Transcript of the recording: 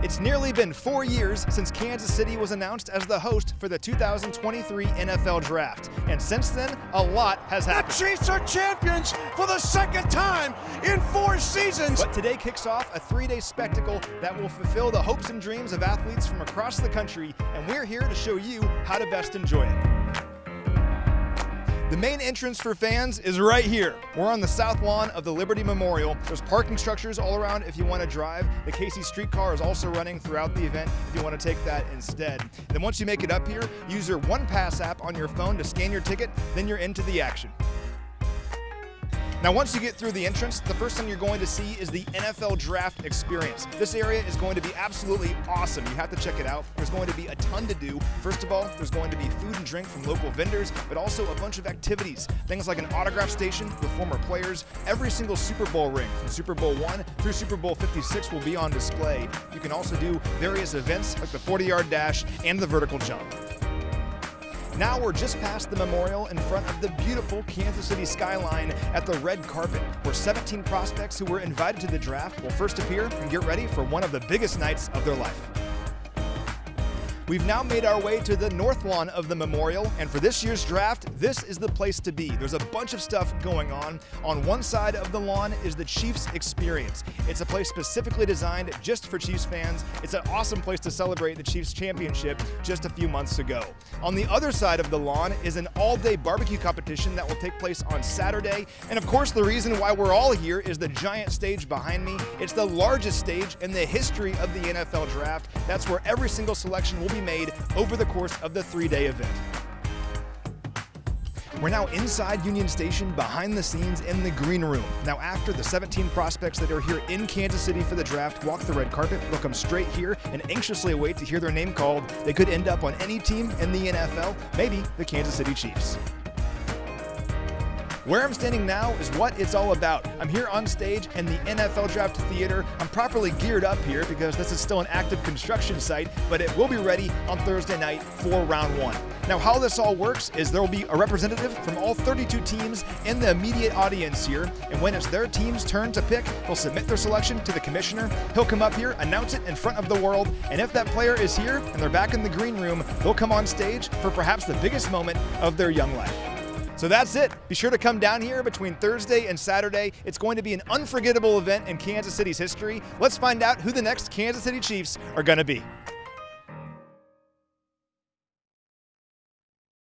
It's nearly been four years since Kansas City was announced as the host for the 2023 NFL Draft. And since then, a lot has happened. The Chiefs are champions for the second time in four seasons. But today kicks off a three day spectacle that will fulfill the hopes and dreams of athletes from across the country. And we're here to show you how to best enjoy it. The main entrance for fans is right here. We're on the south lawn of the Liberty Memorial. There's parking structures all around if you want to drive. The KC streetcar is also running throughout the event if you want to take that instead. Then once you make it up here, use your OnePass app on your phone to scan your ticket, then you're into the action. Now, once you get through the entrance, the first thing you're going to see is the NFL Draft experience. This area is going to be absolutely awesome. You have to check it out. There's going to be a ton to do. First of all, there's going to be food and drink from local vendors, but also a bunch of activities. Things like an autograph station with former players. Every single Super Bowl ring from Super Bowl 1 through Super Bowl 56 will be on display. You can also do various events like the 40 yard dash and the vertical jump. Now we're just past the memorial in front of the beautiful Kansas City skyline at the red carpet, where 17 prospects who were invited to the draft will first appear and get ready for one of the biggest nights of their life. We've now made our way to the north lawn of the memorial, and for this year's draft, this is the place to be. There's a bunch of stuff going on. On one side of the lawn is the Chiefs Experience. It's a place specifically designed just for Chiefs fans. It's an awesome place to celebrate the Chiefs championship just a few months ago. On the other side of the lawn is an all-day barbecue competition that will take place on Saturday. And of course, the reason why we're all here is the giant stage behind me. It's the largest stage in the history of the NFL draft. That's where every single selection will be made over the course of the three-day event. We're now inside Union Station, behind the scenes in the green room. Now, after the 17 prospects that are here in Kansas City for the draft walk the red carpet, they'll come straight here and anxiously await to hear their name called. They could end up on any team in the NFL, maybe the Kansas City Chiefs. Where I'm standing now is what it's all about. I'm here on stage in the NFL Draft Theater. I'm properly geared up here because this is still an active construction site, but it will be ready on Thursday night for round one. Now, how this all works is there will be a representative from all 32 teams in the immediate audience here, and when it's their team's turn to pick, they'll submit their selection to the commissioner. He'll come up here, announce it in front of the world, and if that player is here and they're back in the green room, they'll come on stage for perhaps the biggest moment of their young life. So that's it. Be sure to come down here between Thursday and Saturday. It's going to be an unforgettable event in Kansas City's history. Let's find out who the next Kansas City Chiefs are going to be.